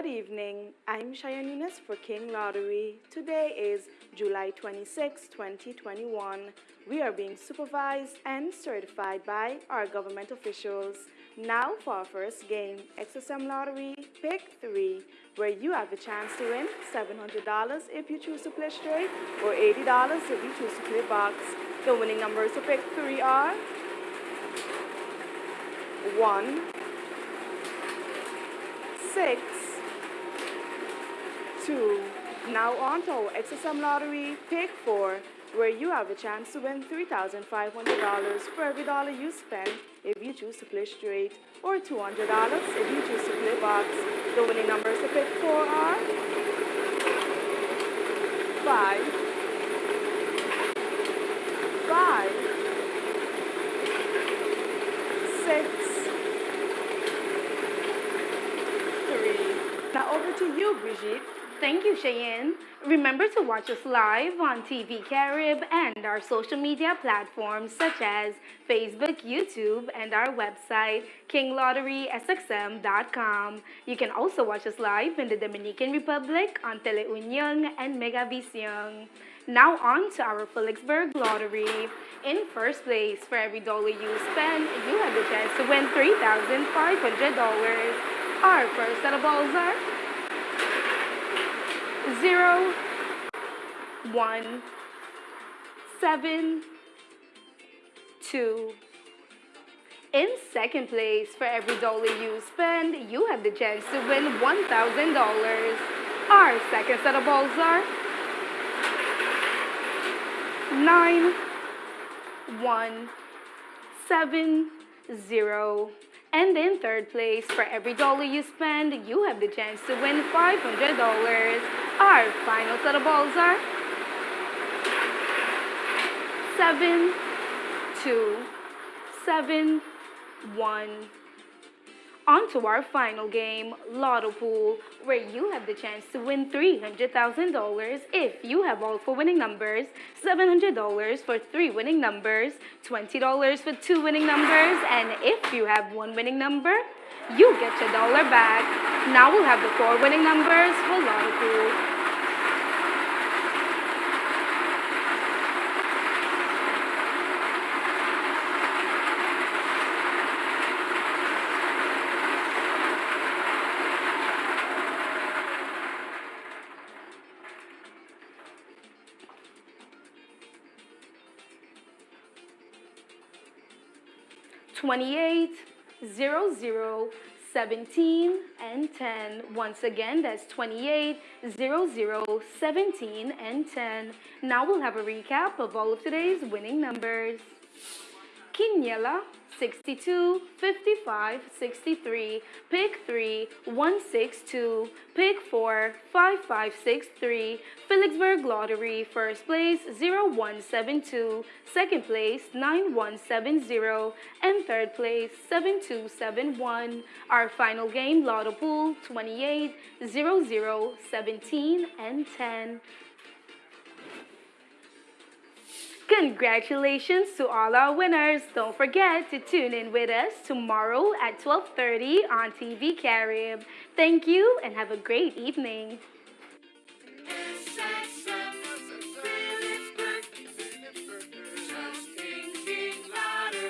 Good evening. I'm Cheyenne Eunice for King Lottery. Today is July 26, 2021. We are being supervised and certified by our government officials. Now for our first game, XSM Lottery Pick 3, where you have a chance to win $700 if you choose to play straight or $80 if you choose to play box. The winning numbers to pick 3 are 1, 6, 2. Now on to our XSM Lottery Pick 4, where you have a chance to win $3,500 for every dollar you spend if you choose to play straight, or $200 if you choose to play box. The winning numbers to pick 4 are 5, 5, 6, 3. Now over to you, Brigitte. Thank you, Cheyenne. Remember to watch us live on TV Carib and our social media platforms such as Facebook, YouTube, and our website, kinglotterysxm.com. You can also watch us live in the Dominican Republic on Teleunion and Megavision. Now on to our Philipsburg Lottery. In first place, for every dollar you spend, you have the chance to win $3,500. Our first set of balls are zero, one, seven, two. In second place, for every dollar you spend, you have the chance to win $1,000. Our second set of balls are nine, one, seven, zero. And in third place, for every dollar you spend, you have the chance to win $500. Our final set of balls are seven, two, seven, one. On to our final game, Lotto Pool, where you have the chance to win $300,000 if you have all four winning numbers, $700 for three winning numbers, $20 for two winning numbers, and if you have one winning number, you get your dollar back. Now we'll have the four winning numbers for Lotto Pool. 28, 00, 17, and 10. Once again, that's 28, 0, 00, 17, and 10. Now we'll have a recap of all of today's winning numbers. Quiniela, 62, 55, 63, pick 3, 162, pick 4, 5563, Philipsburg Lottery, first place 0172, second place 9170, and third place 7271. Our final game, Lotto Pool 28, 00, 17, and 10. Congratulations to all our winners. Don't forget to tune in with us tomorrow at 12.30 on TV Carib. Thank you and have a great evening.